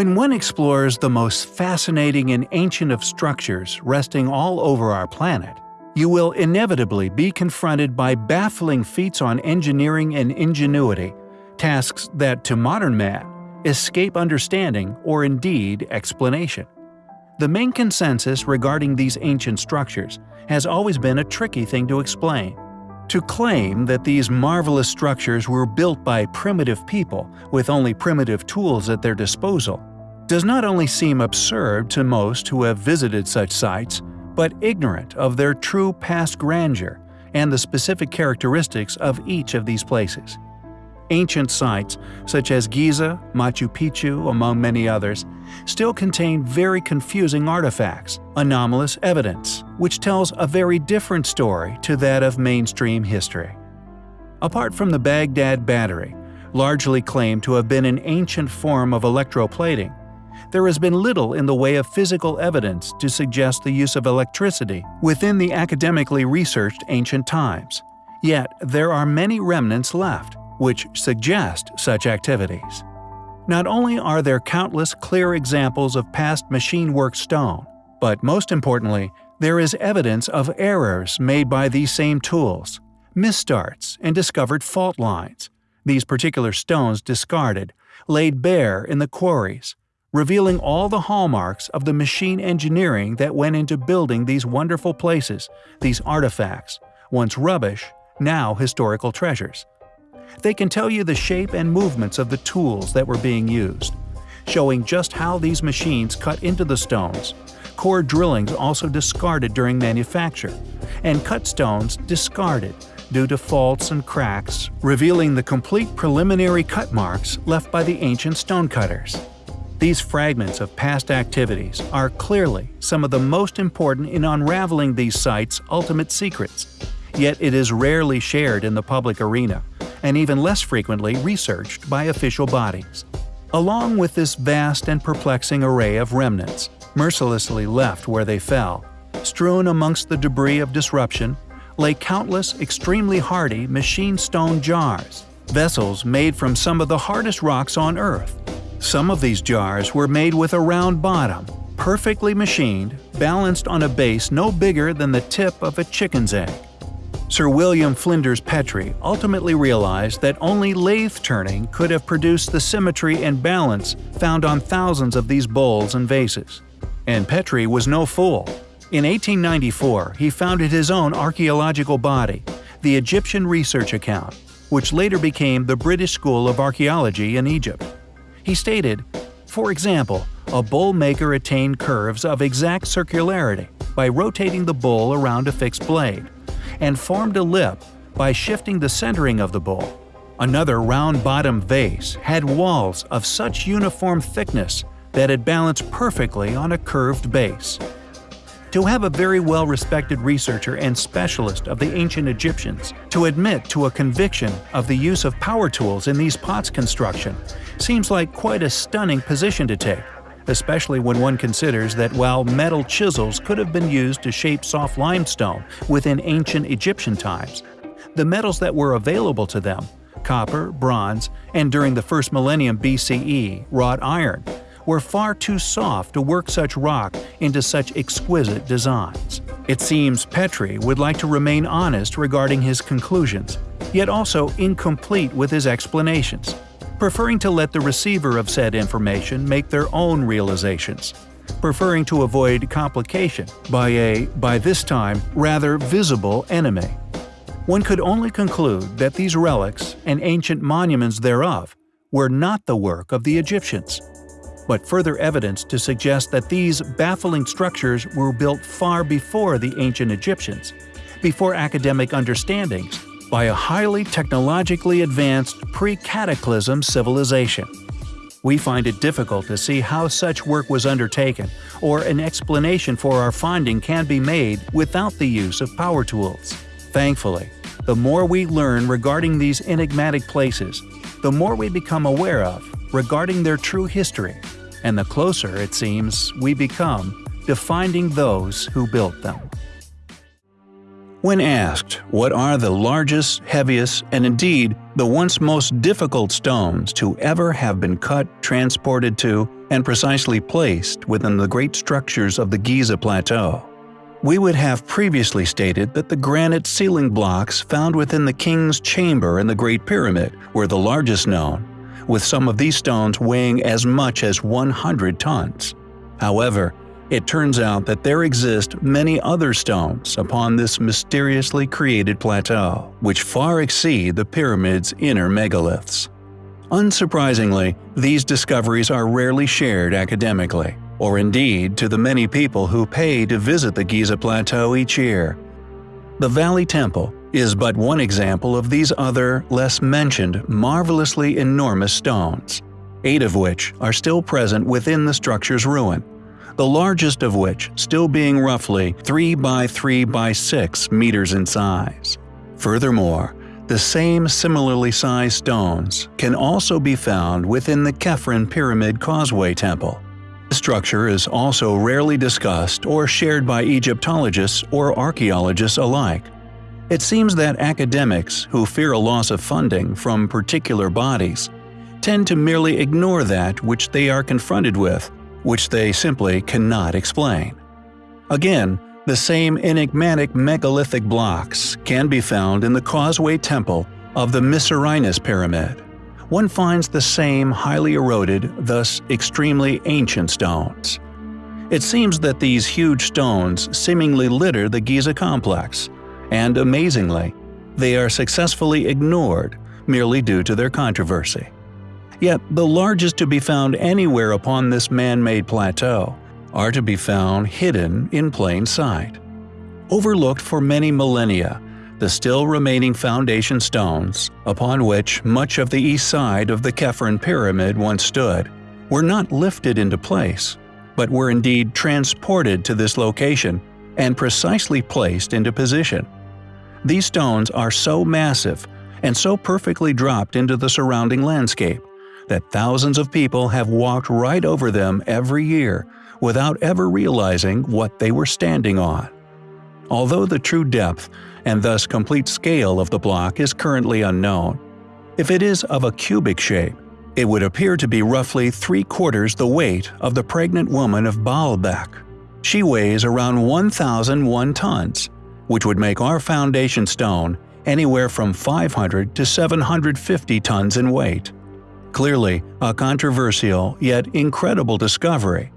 When one explores the most fascinating and ancient of structures resting all over our planet, you will inevitably be confronted by baffling feats on engineering and ingenuity, tasks that, to modern man, escape understanding or indeed explanation. The main consensus regarding these ancient structures has always been a tricky thing to explain. To claim that these marvelous structures were built by primitive people with only primitive tools at their disposal does not only seem absurd to most who have visited such sites, but ignorant of their true past grandeur and the specific characteristics of each of these places. Ancient sites, such as Giza, Machu Picchu, among many others, still contain very confusing artifacts, anomalous evidence, which tells a very different story to that of mainstream history. Apart from the Baghdad Battery, largely claimed to have been an ancient form of electroplating, there has been little in the way of physical evidence to suggest the use of electricity within the academically researched ancient times. Yet there are many remnants left, which suggest such activities. Not only are there countless clear examples of past machine work stone, but most importantly, there is evidence of errors made by these same tools, misstarts, and discovered fault lines. These particular stones discarded, laid bare in the quarries, revealing all the hallmarks of the machine engineering that went into building these wonderful places, these artifacts, once rubbish, now historical treasures. They can tell you the shape and movements of the tools that were being used, showing just how these machines cut into the stones, core drillings also discarded during manufacture, and cut stones discarded due to faults and cracks, revealing the complete preliminary cut marks left by the ancient stonecutters. These fragments of past activities are clearly some of the most important in unraveling these sites' ultimate secrets, yet it is rarely shared in the public arena, and even less frequently researched by official bodies. Along with this vast and perplexing array of remnants, mercilessly left where they fell, strewn amongst the debris of disruption, lay countless extremely hardy machine stone jars, vessels made from some of the hardest rocks on Earth, some of these jars were made with a round bottom, perfectly machined, balanced on a base no bigger than the tip of a chicken's egg. Sir William Flinders Petrie ultimately realized that only lathe turning could have produced the symmetry and balance found on thousands of these bowls and vases. And Petrie was no fool. In 1894, he founded his own archaeological body, the Egyptian Research Account, which later became the British School of Archaeology in Egypt. He stated, For example, a bowl maker attained curves of exact circularity by rotating the bowl around a fixed blade, and formed a lip by shifting the centering of the bowl. Another round-bottomed vase had walls of such uniform thickness that it balanced perfectly on a curved base. To have a very well-respected researcher and specialist of the ancient Egyptians to admit to a conviction of the use of power tools in these pots construction seems like quite a stunning position to take, especially when one considers that while metal chisels could have been used to shape soft limestone within ancient Egyptian times, the metals that were available to them copper, bronze, and during the first millennium BCE, wrought iron were far too soft to work such rock into such exquisite designs. It seems Petrie would like to remain honest regarding his conclusions, yet also incomplete with his explanations preferring to let the receiver of said information make their own realizations, preferring to avoid complication by a, by this time, rather visible enemy. One could only conclude that these relics and ancient monuments thereof were not the work of the Egyptians, but further evidence to suggest that these baffling structures were built far before the ancient Egyptians, before academic understandings by a highly technologically advanced pre-cataclysm civilization. We find it difficult to see how such work was undertaken, or an explanation for our finding can be made without the use of power tools. Thankfully, the more we learn regarding these enigmatic places, the more we become aware of regarding their true history, and the closer, it seems, we become to finding those who built them. When asked what are the largest, heaviest, and indeed the once most difficult stones to ever have been cut, transported to, and precisely placed within the great structures of the Giza Plateau. We would have previously stated that the granite ceiling blocks found within the King's Chamber in the Great Pyramid were the largest known, with some of these stones weighing as much as 100 tons. However, it turns out that there exist many other stones upon this mysteriously created plateau, which far exceed the pyramid's inner megaliths. Unsurprisingly, these discoveries are rarely shared academically, or indeed to the many people who pay to visit the Giza Plateau each year. The Valley Temple is but one example of these other, less mentioned, marvelously enormous stones, eight of which are still present within the structure's ruin, the largest of which still being roughly 3 by 3 by 6 meters in size. Furthermore, the same similarly sized stones can also be found within the Khafren Pyramid Causeway Temple. The structure is also rarely discussed or shared by Egyptologists or archaeologists alike. It seems that academics who fear a loss of funding from particular bodies tend to merely ignore that which they are confronted with which they simply cannot explain. Again, the same enigmatic megalithic blocks can be found in the Causeway Temple of the Mycerinus Pyramid. One finds the same highly eroded, thus extremely ancient stones. It seems that these huge stones seemingly litter the Giza complex, and amazingly, they are successfully ignored merely due to their controversy yet the largest to be found anywhere upon this man-made plateau, are to be found hidden in plain sight. Overlooked for many millennia, the still remaining foundation stones, upon which much of the east side of the Khafren Pyramid once stood, were not lifted into place, but were indeed transported to this location and precisely placed into position. These stones are so massive and so perfectly dropped into the surrounding landscape that thousands of people have walked right over them every year without ever realizing what they were standing on. Although the true depth and thus complete scale of the block is currently unknown, if it is of a cubic shape, it would appear to be roughly three-quarters the weight of the pregnant woman of Baalbek. She weighs around 1,001 tons, which would make our foundation stone anywhere from 500 to 750 tons in weight. Clearly, a controversial yet incredible discovery,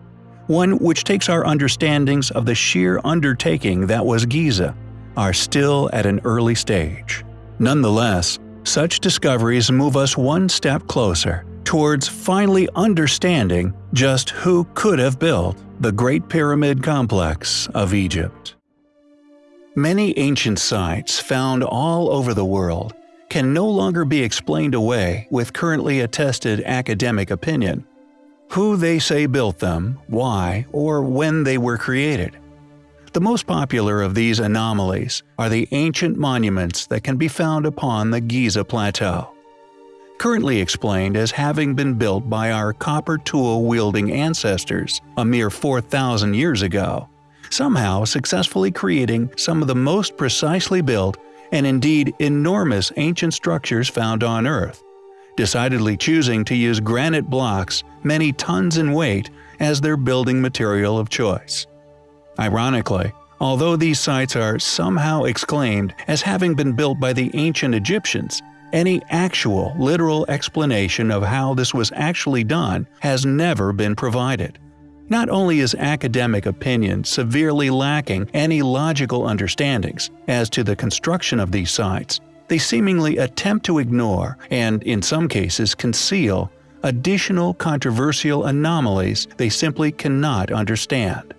one which takes our understandings of the sheer undertaking that was Giza, are still at an early stage. Nonetheless, such discoveries move us one step closer towards finally understanding just who could have built the Great Pyramid Complex of Egypt. Many ancient sites found all over the world can no longer be explained away with currently attested academic opinion. Who they say built them, why, or when they were created. The most popular of these anomalies are the ancient monuments that can be found upon the Giza Plateau. Currently explained as having been built by our copper tool-wielding ancestors a mere 4,000 years ago, somehow successfully creating some of the most precisely built and indeed enormous ancient structures found on Earth, decidedly choosing to use granite blocks many tons in weight as their building material of choice. Ironically, although these sites are somehow exclaimed as having been built by the ancient Egyptians, any actual, literal explanation of how this was actually done has never been provided. Not only is academic opinion severely lacking any logical understandings as to the construction of these sites, they seemingly attempt to ignore, and in some cases conceal, additional controversial anomalies they simply cannot understand.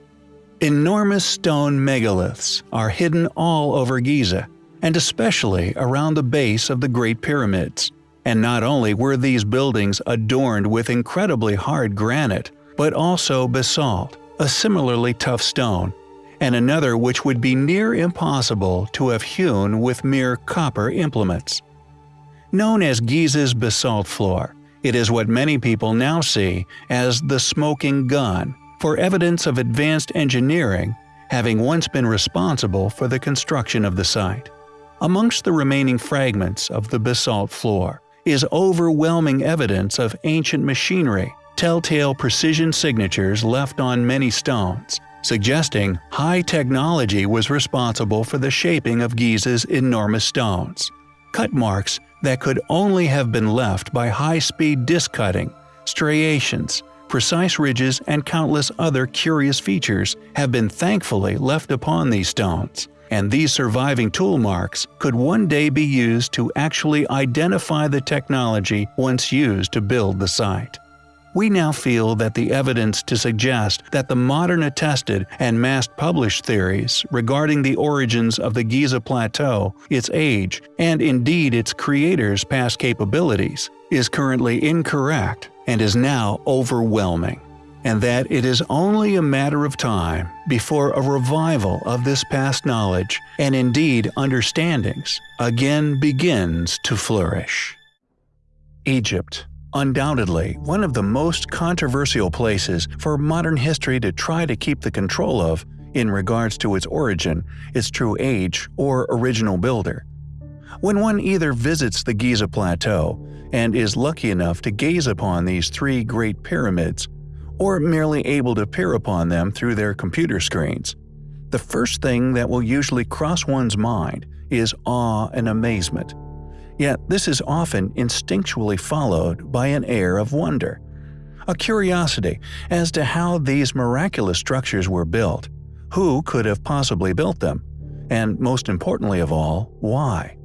Enormous stone megaliths are hidden all over Giza, and especially around the base of the Great Pyramids. And not only were these buildings adorned with incredibly hard granite, but also basalt, a similarly tough stone, and another which would be near impossible to have hewn with mere copper implements. Known as Giza's basalt floor, it is what many people now see as the smoking gun for evidence of advanced engineering having once been responsible for the construction of the site. Amongst the remaining fragments of the basalt floor is overwhelming evidence of ancient machinery telltale precision signatures left on many stones, suggesting high technology was responsible for the shaping of Giza's enormous stones. Cut marks that could only have been left by high-speed disc cutting, striations, precise ridges and countless other curious features have been thankfully left upon these stones, and these surviving tool marks could one day be used to actually identify the technology once used to build the site. We now feel that the evidence to suggest that the modern attested and mass-published theories regarding the origins of the Giza Plateau, its age, and indeed its creator's past capabilities, is currently incorrect and is now overwhelming, and that it is only a matter of time before a revival of this past knowledge and indeed understandings again begins to flourish. Egypt Undoubtedly, one of the most controversial places for modern history to try to keep the control of in regards to its origin, its true age, or original builder. When one either visits the Giza Plateau and is lucky enough to gaze upon these three great pyramids, or merely able to peer upon them through their computer screens, the first thing that will usually cross one's mind is awe and amazement. Yet this is often instinctually followed by an air of wonder, a curiosity as to how these miraculous structures were built, who could have possibly built them, and most importantly of all, why.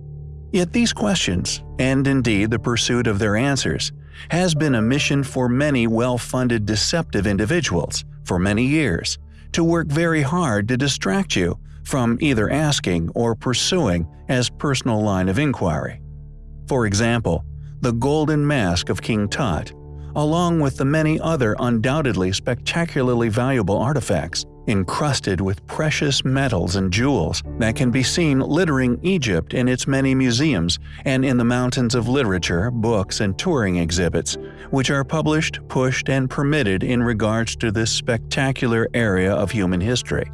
Yet these questions, and indeed the pursuit of their answers, has been a mission for many well-funded deceptive individuals for many years, to work very hard to distract you from either asking or pursuing as personal line of inquiry. For example, the golden mask of King Tut, along with the many other undoubtedly spectacularly valuable artifacts, encrusted with precious metals and jewels that can be seen littering Egypt in its many museums and in the mountains of literature, books, and touring exhibits, which are published, pushed, and permitted in regards to this spectacular area of human history.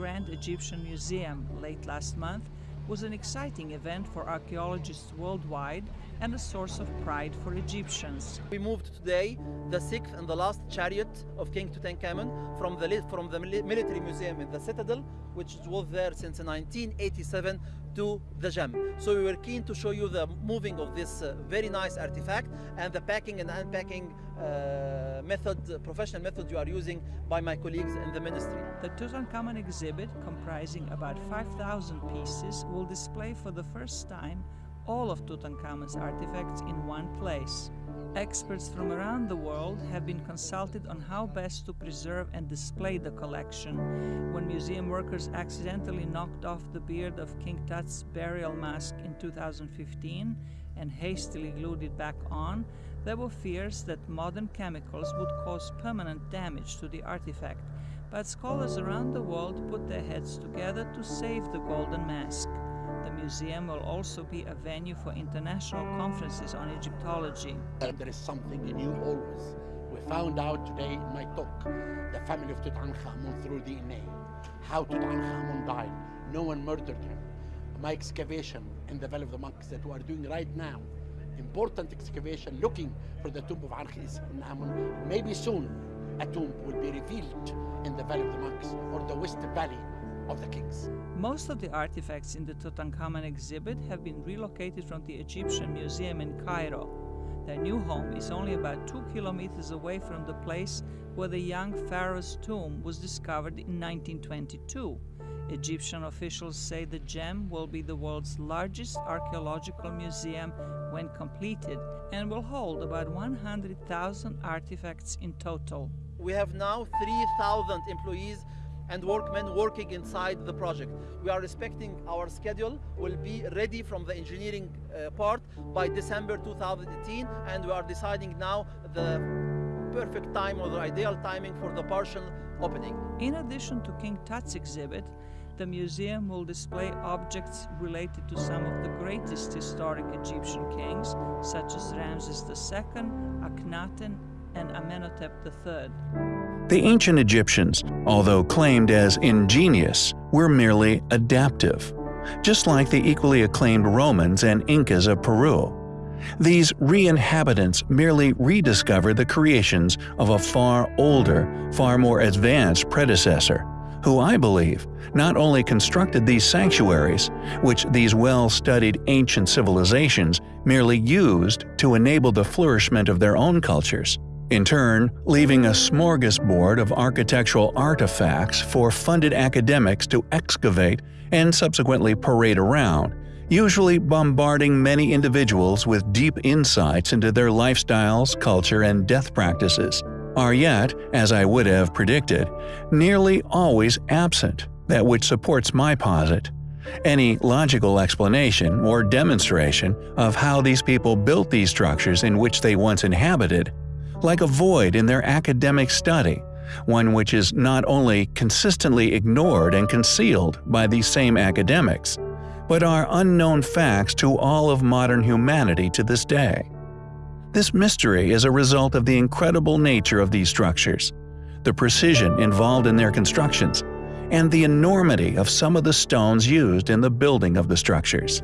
Grand Egyptian Museum, late last month, was an exciting event for archaeologists worldwide and a source of pride for Egyptians. We moved today the sixth and the last chariot of King Tutankhamun from the, from the military museum in the citadel, which was there since 1987, to the gem. So we were keen to show you the moving of this uh, very nice artifact and the packing and unpacking uh, method, professional method you are using by my colleagues in the ministry. The Tutankhamun exhibit, comprising about 5,000 pieces, will display for the first time all of Tutankhamun's artifacts in one place. Experts from around the world have been consulted on how best to preserve and display the collection. When museum workers accidentally knocked off the beard of King Tut's burial mask in 2015 and hastily glued it back on, there were fears that modern chemicals would cause permanent damage to the artifact, but scholars around the world put their heads together to save the golden mask. The museum will also be a venue for international conferences on Egyptology. There is something new always. We found out today in my talk the family of Tutankhamun through DNA, how Tutankhamun died. No one murdered him. My excavation in the Valley of the Monkeys that we are doing right now, important excavation looking for the tomb of Ankhis in Amun. Maybe soon a tomb will be revealed in the Valley of the Monkeys or the West Valley of the kings. Most of the artifacts in the Tutankhamun exhibit have been relocated from the Egyptian Museum in Cairo. Their new home is only about two kilometers away from the place where the young pharaoh's tomb was discovered in 1922. Egyptian officials say the gem will be the world's largest archaeological museum when completed and will hold about 100,000 artifacts in total. We have now 3,000 employees and workmen working inside the project. We are respecting our schedule, will be ready from the engineering uh, part by December 2018 and we are deciding now the perfect time or the ideal timing for the partial opening. In addition to King Tut's exhibit, the museum will display objects related to some of the greatest historic Egyptian kings, such as Ramses II, Akhenaten, and Amenhotep III. The ancient Egyptians, although claimed as ingenious, were merely adaptive. just like the equally acclaimed Romans and Incas of Peru. These re-inhabitants merely rediscovered the creations of a far older, far more advanced predecessor, who I believe not only constructed these sanctuaries, which these well-studied ancient civilizations merely used to enable the flourishment of their own cultures, in turn leaving a smorgasbord of architectural artifacts for funded academics to excavate and subsequently parade around, usually bombarding many individuals with deep insights into their lifestyles, culture, and death practices, are yet, as I would have predicted, nearly always absent, that which supports my posit. Any logical explanation or demonstration of how these people built these structures in which they once inhabited, like a void in their academic study, one which is not only consistently ignored and concealed by these same academics, but are unknown facts to all of modern humanity to this day. This mystery is a result of the incredible nature of these structures, the precision involved in their constructions, and the enormity of some of the stones used in the building of the structures.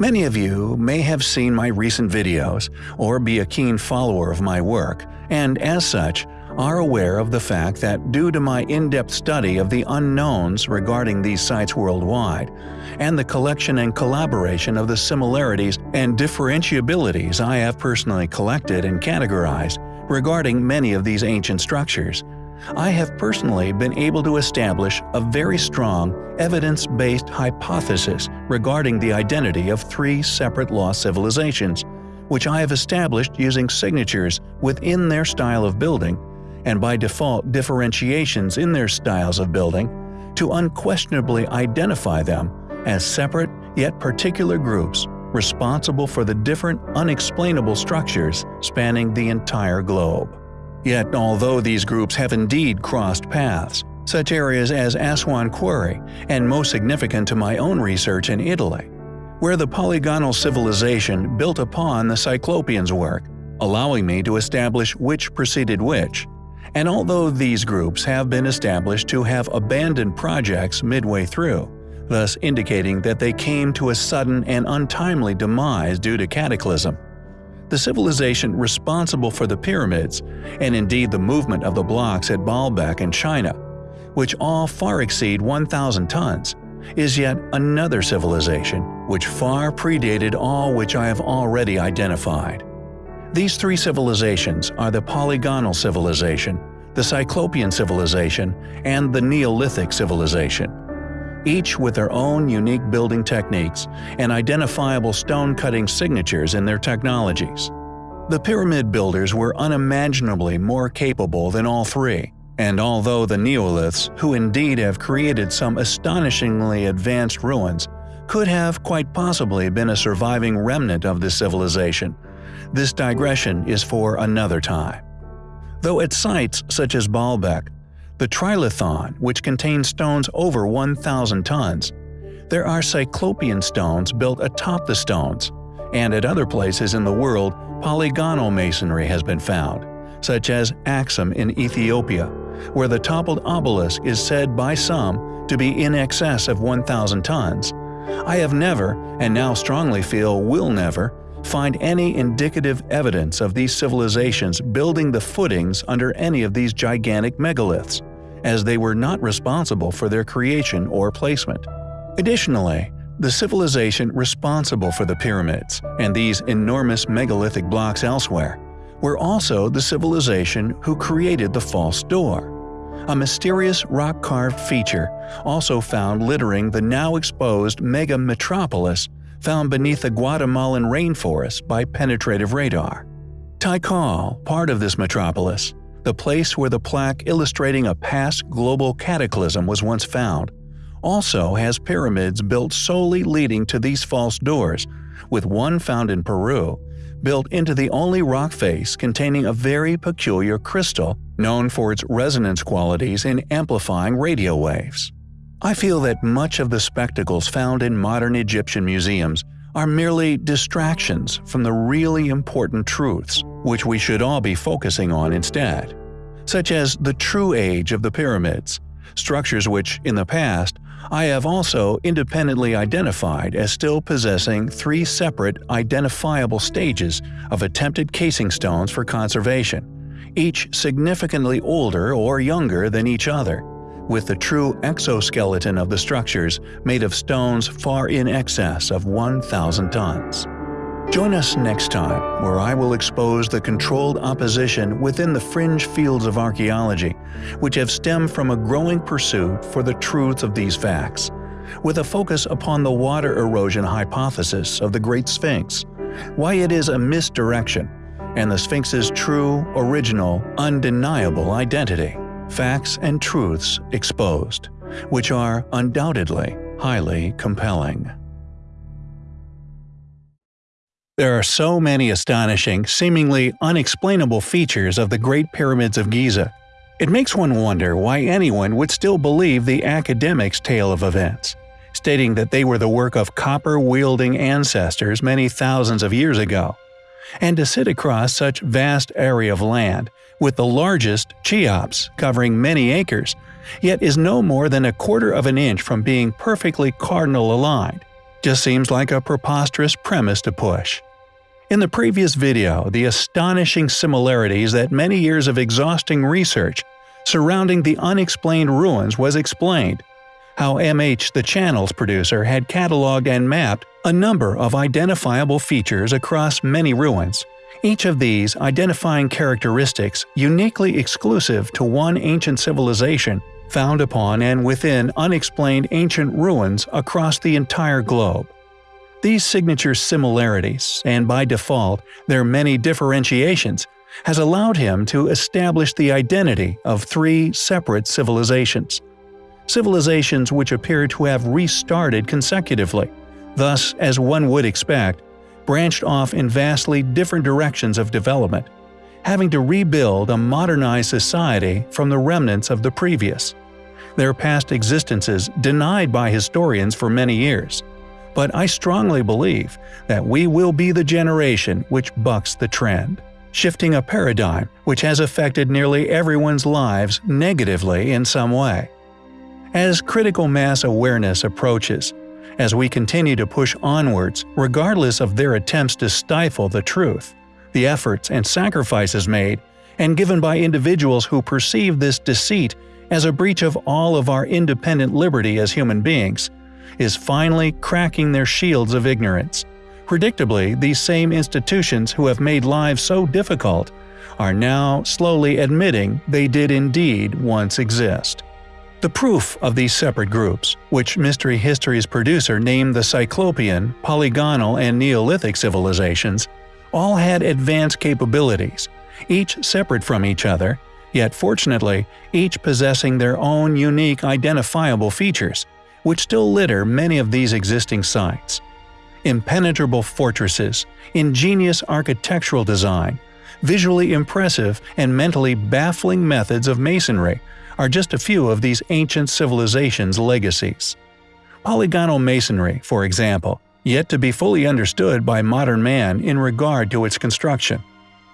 Many of you may have seen my recent videos or be a keen follower of my work, and as such, are aware of the fact that due to my in-depth study of the unknowns regarding these sites worldwide, and the collection and collaboration of the similarities and differentiabilities I have personally collected and categorized regarding many of these ancient structures, I have personally been able to establish a very strong, evidence-based hypothesis regarding the identity of three separate lost civilizations, which I have established using signatures within their style of building, and by default differentiations in their styles of building, to unquestionably identify them as separate yet particular groups responsible for the different unexplainable structures spanning the entire globe. Yet although these groups have indeed crossed paths, such areas as Aswan Quarry, and most significant to my own research in Italy, where the polygonal civilization built upon the Cyclopeans' work, allowing me to establish which preceded which, and although these groups have been established to have abandoned projects midway through, thus indicating that they came to a sudden and untimely demise due to cataclysm, the civilization responsible for the pyramids, and indeed the movement of the blocks at Baalbek in China, which all far exceed 1,000 tons, is yet another civilization which far predated all which I have already identified. These three civilizations are the Polygonal Civilization, the Cyclopean Civilization, and the Neolithic Civilization each with their own unique building techniques and identifiable stone-cutting signatures in their technologies. The pyramid builders were unimaginably more capable than all three, and although the Neoliths, who indeed have created some astonishingly advanced ruins, could have quite possibly been a surviving remnant of this civilization, this digression is for another time. Though at sites such as Baalbek, the Trilithon, which contains stones over 1,000 tons. There are cyclopean stones built atop the stones, and at other places in the world polygonal masonry has been found, such as Axum in Ethiopia, where the toppled obelisk is said by some to be in excess of 1,000 tons. I have never, and now strongly feel will never, find any indicative evidence of these civilizations building the footings under any of these gigantic megaliths as they were not responsible for their creation or placement. Additionally, the civilization responsible for the pyramids and these enormous megalithic blocks elsewhere were also the civilization who created the false door, a mysterious rock-carved feature also found littering the now exposed mega metropolis found beneath the Guatemalan rainforest by penetrative radar. Tikal, part of this metropolis, the place where the plaque illustrating a past global cataclysm was once found, also has pyramids built solely leading to these false doors, with one found in Peru, built into the only rock face containing a very peculiar crystal known for its resonance qualities in amplifying radio waves. I feel that much of the spectacles found in modern Egyptian museums are merely distractions from the really important truths, which we should all be focusing on instead, such as the true age of the pyramids, structures which, in the past, I have also independently identified as still possessing three separate identifiable stages of attempted casing stones for conservation, each significantly older or younger than each other, with the true exoskeleton of the structures made of stones far in excess of 1,000 tons. Join us next time, where I will expose the controlled opposition within the fringe fields of archaeology, which have stemmed from a growing pursuit for the truth of these facts, with a focus upon the water erosion hypothesis of the Great Sphinx, why it is a misdirection, and the Sphinx's true, original, undeniable identity, facts and truths exposed, which are undoubtedly highly compelling. There are so many astonishing, seemingly unexplainable features of the Great Pyramids of Giza. It makes one wonder why anyone would still believe the academic's tale of events, stating that they were the work of copper-wielding ancestors many thousands of years ago. And to sit across such vast area of land, with the largest, Cheops, covering many acres, yet is no more than a quarter of an inch from being perfectly cardinal aligned, just seems like a preposterous premise to push. In the previous video, the astonishing similarities that many years of exhausting research surrounding the unexplained ruins was explained, how MH the channel's producer had cataloged and mapped a number of identifiable features across many ruins, each of these identifying characteristics uniquely exclusive to one ancient civilization found upon and within unexplained ancient ruins across the entire globe. These signature similarities, and by default, their many differentiations, has allowed him to establish the identity of three separate civilizations. Civilizations which appear to have restarted consecutively, thus, as one would expect, branched off in vastly different directions of development, having to rebuild a modernized society from the remnants of the previous. Their past existences denied by historians for many years, but I strongly believe that we will be the generation which bucks the trend, shifting a paradigm which has affected nearly everyone's lives negatively in some way. As critical mass awareness approaches, as we continue to push onwards regardless of their attempts to stifle the truth, the efforts and sacrifices made and given by individuals who perceive this deceit as a breach of all of our independent liberty as human beings, is finally cracking their shields of ignorance. Predictably, these same institutions who have made lives so difficult are now slowly admitting they did indeed once exist. The proof of these separate groups, which Mystery History's producer named the Cyclopean, Polygonal, and Neolithic civilizations, all had advanced capabilities, each separate from each other, yet fortunately, each possessing their own unique identifiable features, which still litter many of these existing sites. Impenetrable fortresses, ingenious architectural design, visually impressive and mentally baffling methods of masonry are just a few of these ancient civilizations' legacies. Polygonal masonry, for example, yet to be fully understood by modern man in regard to its construction.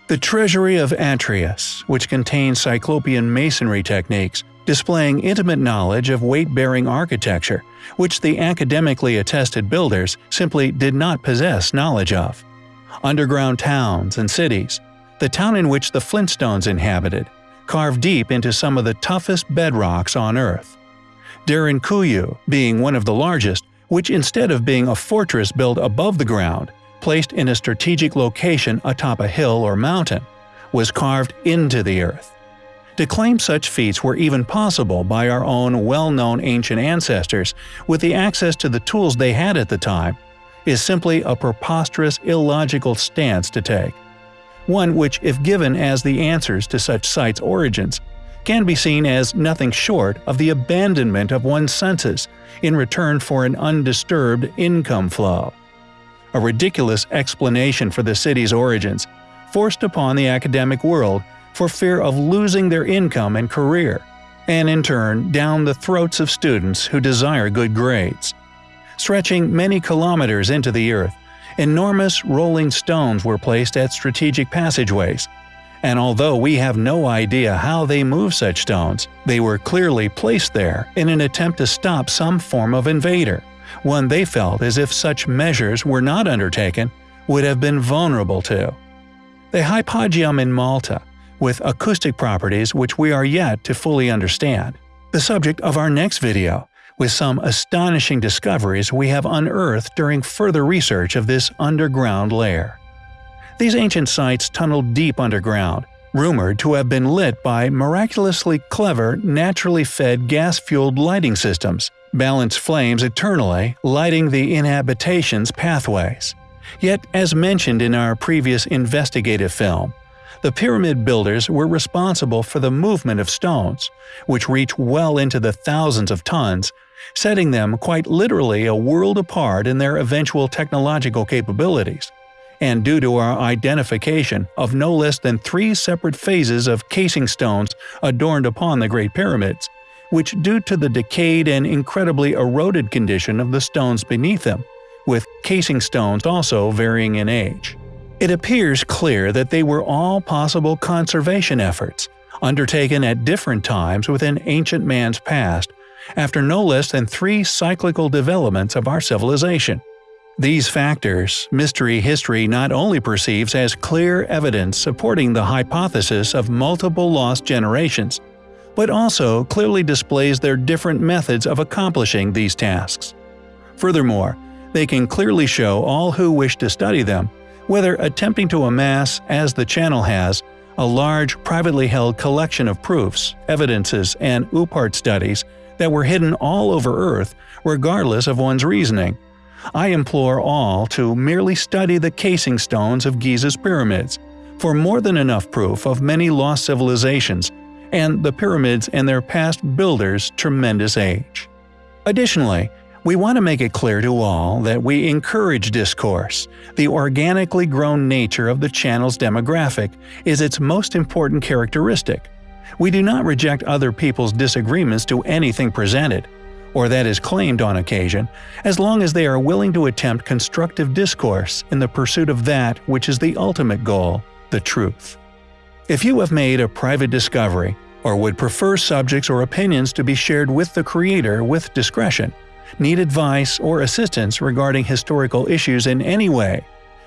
The Treasury of Atreus, which contains Cyclopean masonry techniques, displaying intimate knowledge of weight-bearing architecture, which the academically attested builders simply did not possess knowledge of. Underground towns and cities, the town in which the Flintstones inhabited, carved deep into some of the toughest bedrocks on Earth. Derinkuyu being one of the largest, which instead of being a fortress built above the ground, placed in a strategic location atop a hill or mountain, was carved into the earth. To claim such feats were even possible by our own well-known ancient ancestors with the access to the tools they had at the time is simply a preposterous illogical stance to take. One which, if given as the answers to such sites' origins, can be seen as nothing short of the abandonment of one's senses in return for an undisturbed income flow. A ridiculous explanation for the city's origins, forced upon the academic world for fear of losing their income and career, and in turn down the throats of students who desire good grades. Stretching many kilometers into the earth, enormous rolling stones were placed at strategic passageways, and although we have no idea how they move such stones, they were clearly placed there in an attempt to stop some form of invader, one they felt as if such measures were not undertaken would have been vulnerable to. The hypogeum in Malta, with acoustic properties which we are yet to fully understand. The subject of our next video, with some astonishing discoveries we have unearthed during further research of this underground lair. These ancient sites tunneled deep underground, rumored to have been lit by miraculously clever, naturally fed gas-fueled lighting systems, balanced flames eternally, lighting the inhabitation's pathways. Yet, as mentioned in our previous investigative film, the pyramid builders were responsible for the movement of stones, which reach well into the thousands of tons, setting them quite literally a world apart in their eventual technological capabilities and due to our identification of no less than three separate phases of casing stones adorned upon the Great Pyramids, which due to the decayed and incredibly eroded condition of the stones beneath them, with casing stones also varying in age. It appears clear that they were all possible conservation efforts, undertaken at different times within ancient man's past, after no less than three cyclical developments of our civilization. These factors, mystery history not only perceives as clear evidence supporting the hypothesis of multiple lost generations, but also clearly displays their different methods of accomplishing these tasks. Furthermore, they can clearly show all who wish to study them, whether attempting to amass, as the channel has, a large privately held collection of proofs, evidences, and OOPArt studies that were hidden all over Earth regardless of one's reasoning, I implore all to merely study the casing stones of Giza's pyramids, for more than enough proof of many lost civilizations, and the pyramids and their past builders' tremendous age. Additionally, we want to make it clear to all that we encourage discourse. The organically grown nature of the channel's demographic is its most important characteristic. We do not reject other people's disagreements to anything presented, or that is claimed on occasion, as long as they are willing to attempt constructive discourse in the pursuit of that which is the ultimate goal, the truth. If you have made a private discovery, or would prefer subjects or opinions to be shared with the creator with discretion, need advice or assistance regarding historical issues in any way,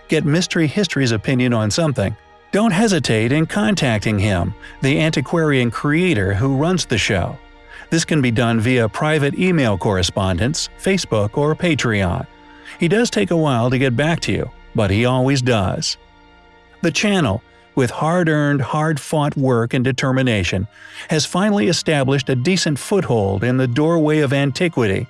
get Mystery History's opinion on something, don't hesitate in contacting him, the antiquarian creator who runs the show. This can be done via private email correspondence, Facebook, or Patreon. He does take a while to get back to you, but he always does. The channel, with hard-earned, hard-fought work and determination, has finally established a decent foothold in the doorway of antiquity,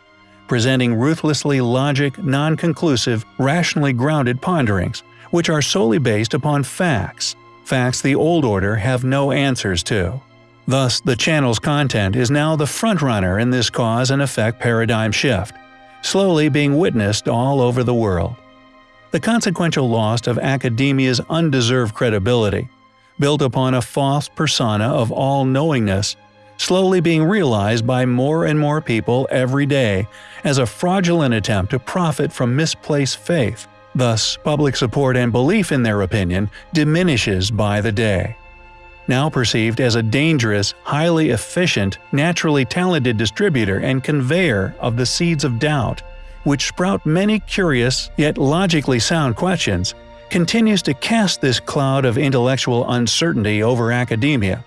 presenting ruthlessly logic, non-conclusive, rationally grounded ponderings, which are solely based upon facts, facts the old order have no answers to. Thus, the channel's content is now the frontrunner in this cause and effect paradigm shift, slowly being witnessed all over the world. The consequential loss of academia's undeserved credibility, built upon a false persona of all-knowingness, slowly being realized by more and more people every day as a fraudulent attempt to profit from misplaced faith. Thus, public support and belief in their opinion diminishes by the day now perceived as a dangerous, highly efficient, naturally talented distributor and conveyor of the seeds of doubt, which sprout many curious yet logically sound questions, continues to cast this cloud of intellectual uncertainty over academia,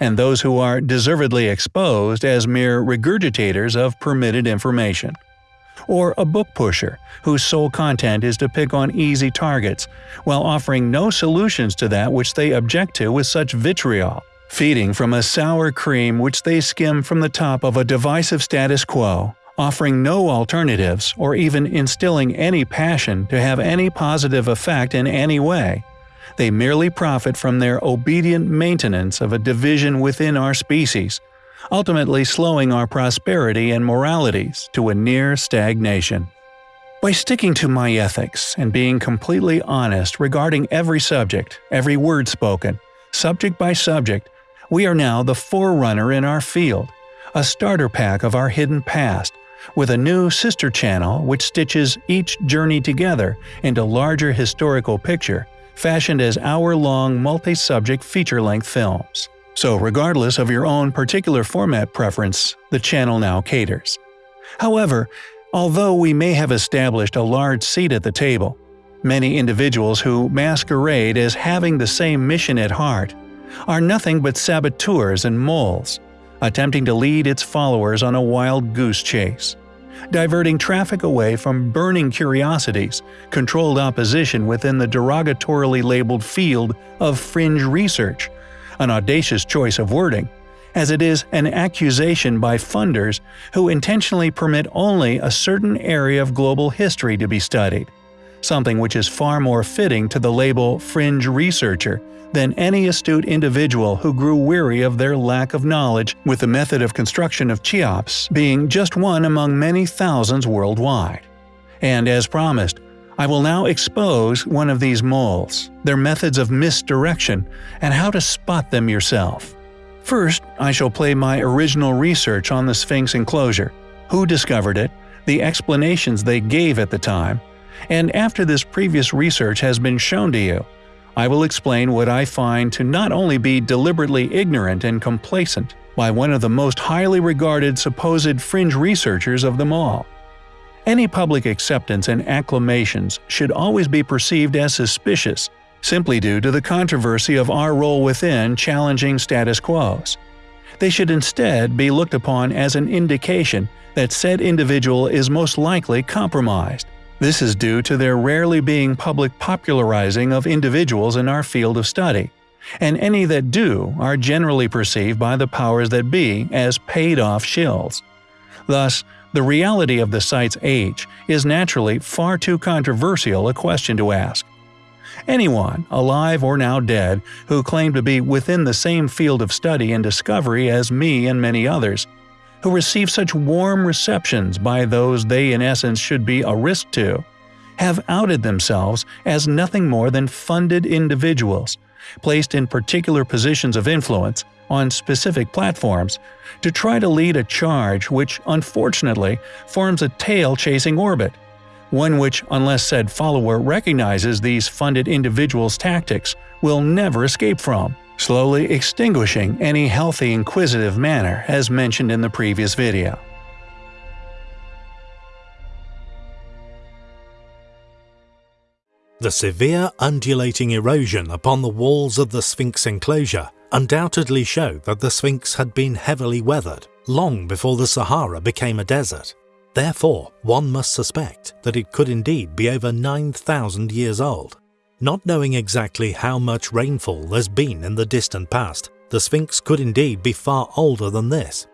and those who are deservedly exposed as mere regurgitators of permitted information or a book pusher whose sole content is to pick on easy targets, while offering no solutions to that which they object to with such vitriol, feeding from a sour cream which they skim from the top of a divisive status quo, offering no alternatives or even instilling any passion to have any positive effect in any way. They merely profit from their obedient maintenance of a division within our species, ultimately slowing our prosperity and moralities to a near stagnation. By sticking to my ethics and being completely honest regarding every subject, every word spoken, subject by subject, we are now the forerunner in our field, a starter pack of our hidden past, with a new sister channel which stitches each journey together into larger historical picture fashioned as hour-long multi-subject feature-length films. So regardless of your own particular format preference, the channel now caters. However, although we may have established a large seat at the table, many individuals who masquerade as having the same mission at heart are nothing but saboteurs and moles, attempting to lead its followers on a wild goose chase diverting traffic away from burning curiosities, controlled opposition within the derogatorily labeled field of fringe research, an audacious choice of wording, as it is an accusation by funders who intentionally permit only a certain area of global history to be studied, something which is far more fitting to the label fringe researcher than any astute individual who grew weary of their lack of knowledge, with the method of construction of Cheops being just one among many thousands worldwide. And as promised, I will now expose one of these moles, their methods of misdirection, and how to spot them yourself. First, I shall play my original research on the Sphinx enclosure, who discovered it, the explanations they gave at the time, and after this previous research has been shown to you, I will explain what I find to not only be deliberately ignorant and complacent by one of the most highly regarded supposed fringe researchers of them all. Any public acceptance and acclamations should always be perceived as suspicious, simply due to the controversy of our role within challenging status quos. They should instead be looked upon as an indication that said individual is most likely compromised, this is due to their rarely being public popularizing of individuals in our field of study, and any that do are generally perceived by the powers that be as paid-off shills. Thus, the reality of the site's age is naturally far too controversial a question to ask. Anyone, alive or now dead, who claim to be within the same field of study and discovery as me and many others, who receive such warm receptions by those they in essence should be a risk to, have outed themselves as nothing more than funded individuals, placed in particular positions of influence on specific platforms, to try to lead a charge which unfortunately forms a tail-chasing orbit, one which, unless said follower recognizes these funded individuals' tactics, will never escape from slowly extinguishing any healthy inquisitive manner as mentioned in the previous video. The severe undulating erosion upon the walls of the Sphinx enclosure undoubtedly showed that the Sphinx had been heavily weathered long before the Sahara became a desert. Therefore, one must suspect that it could indeed be over 9,000 years old. Not knowing exactly how much rainfall there's been in the distant past, the Sphinx could indeed be far older than this.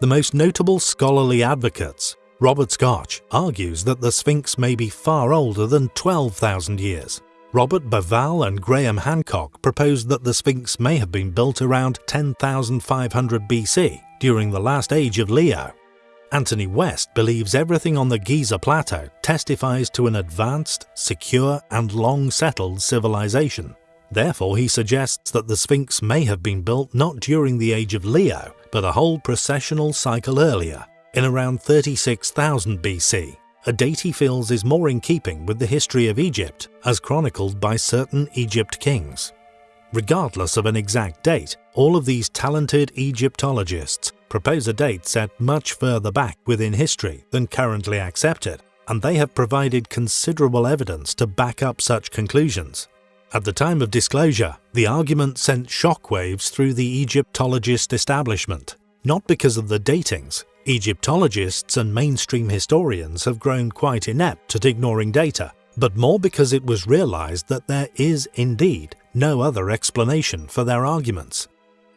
The most notable scholarly advocates, Robert Schoch, argues that the Sphinx may be far older than 12,000 years. Robert Bauval and Graham Hancock proposed that the Sphinx may have been built around 10,500 BC during the last age of Leo, Anthony West believes everything on the Giza Plateau testifies to an advanced, secure and long-settled civilization. Therefore he suggests that the Sphinx may have been built not during the age of Leo, but a whole precessional cycle earlier, in around 36,000 BC, a date he feels is more in keeping with the history of Egypt as chronicled by certain Egypt kings. Regardless of an exact date, all of these talented Egyptologists propose a date set much further back within history than currently accepted, and they have provided considerable evidence to back up such conclusions. At the time of disclosure, the argument sent shockwaves through the Egyptologist establishment, not because of the datings. Egyptologists and mainstream historians have grown quite inept at ignoring data, but more because it was realized that there is indeed no other explanation for their arguments.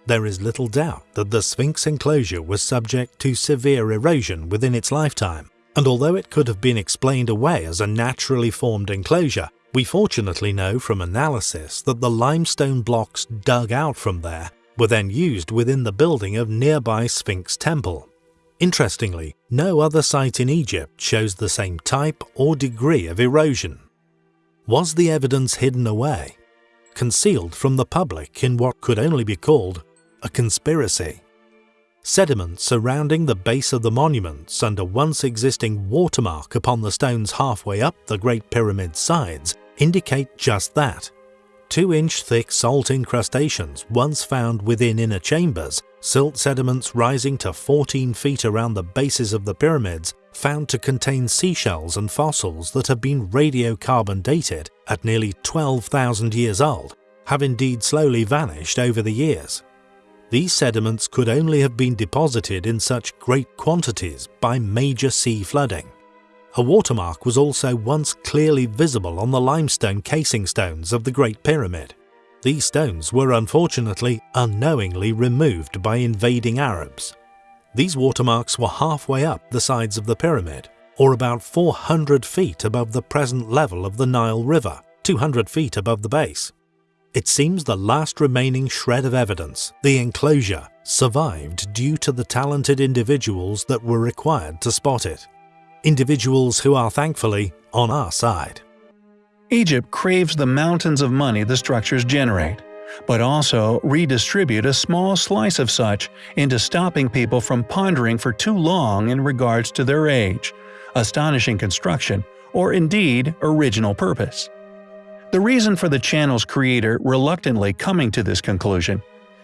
There is little doubt that the Sphinx enclosure was subject to severe erosion within its lifetime, and although it could have been explained away as a naturally formed enclosure, we fortunately know from analysis that the limestone blocks dug out from there were then used within the building of nearby Sphinx Temple. Interestingly, no other site in Egypt shows the same type or degree of erosion. Was the evidence hidden away? Concealed from the public in what could only be called a conspiracy. Sediment surrounding the base of the monuments and a once existing watermark upon the stones halfway up the Great Pyramid's sides indicate just that. 2-inch thick salt incrustations once found within inner chambers, silt sediments rising to 14 feet around the bases of the pyramids found to contain seashells and fossils that have been radiocarbon dated at nearly 12,000 years old, have indeed slowly vanished over the years. These sediments could only have been deposited in such great quantities by major sea flooding. A watermark was also once clearly visible on the limestone casing stones of the Great Pyramid. These stones were unfortunately unknowingly removed by invading Arabs. These watermarks were halfway up the sides of the pyramid, or about 400 feet above the present level of the Nile River, 200 feet above the base. It seems the last remaining shred of evidence, the enclosure, survived due to the talented individuals that were required to spot it individuals who are thankfully on our side. Egypt craves the mountains of money the structures generate, but also redistribute a small slice of such into stopping people from pondering for too long in regards to their age, astonishing construction, or indeed original purpose. The reason for the channel's creator reluctantly coming to this conclusion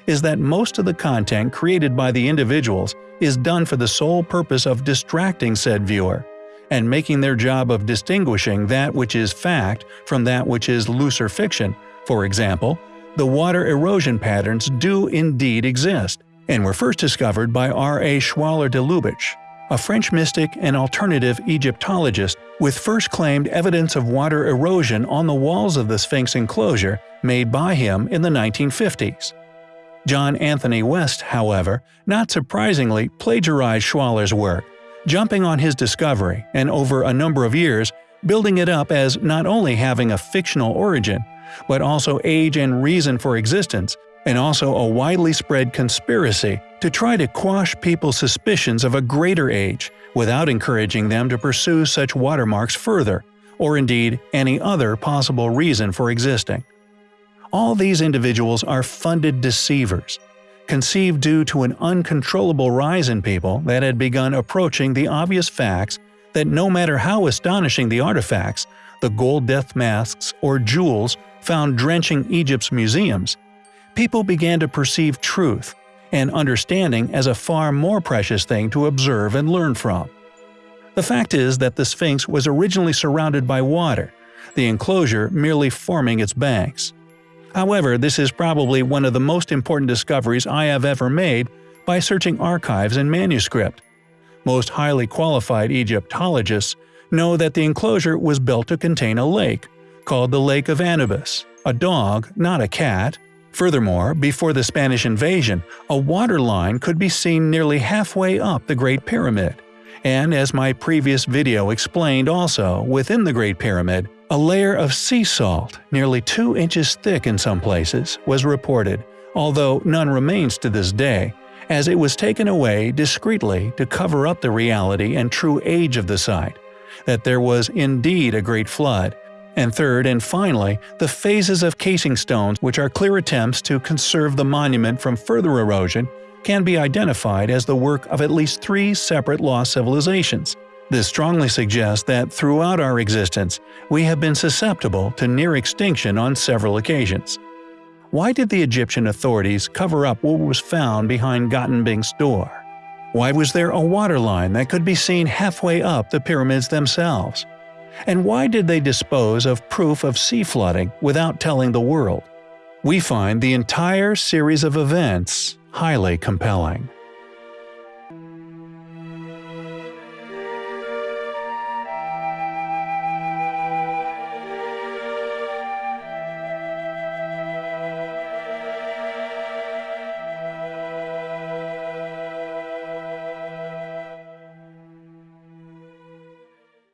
is that most of the content created by the individuals is done for the sole purpose of distracting said viewer, and making their job of distinguishing that which is fact from that which is looser fiction. For example, the water erosion patterns do indeed exist, and were first discovered by R. A. Schwaller de Lubicz, a French mystic and alternative Egyptologist with first claimed evidence of water erosion on the walls of the Sphinx enclosure made by him in the 1950s. John Anthony West, however, not surprisingly plagiarized Schwaller's work, jumping on his discovery and over a number of years building it up as not only having a fictional origin, but also age and reason for existence, and also a widely spread conspiracy to try to quash people's suspicions of a greater age without encouraging them to pursue such watermarks further, or indeed any other possible reason for existing. All these individuals are funded deceivers, conceived due to an uncontrollable rise in people that had begun approaching the obvious facts that no matter how astonishing the artifacts, the gold death masks or jewels found drenching Egypt's museums, people began to perceive truth and understanding as a far more precious thing to observe and learn from. The fact is that the Sphinx was originally surrounded by water, the enclosure merely forming its banks. However, this is probably one of the most important discoveries I have ever made by searching archives and manuscript. Most highly qualified Egyptologists know that the enclosure was built to contain a lake, called the Lake of Anubis, a dog, not a cat. Furthermore, before the Spanish invasion, a water line could be seen nearly halfway up the Great Pyramid. And as my previous video explained also, within the Great Pyramid, a layer of sea salt, nearly 2 inches thick in some places, was reported, although none remains to this day, as it was taken away discreetly to cover up the reality and true age of the site, that there was indeed a great flood, and third and finally, the phases of casing stones which are clear attempts to conserve the monument from further erosion can be identified as the work of at least three separate lost civilizations, this strongly suggests that throughout our existence, we have been susceptible to near extinction on several occasions. Why did the Egyptian authorities cover up what was found behind Gantenbrink's door? Why was there a water line that could be seen halfway up the pyramids themselves? And why did they dispose of proof of sea flooding without telling the world? We find the entire series of events highly compelling.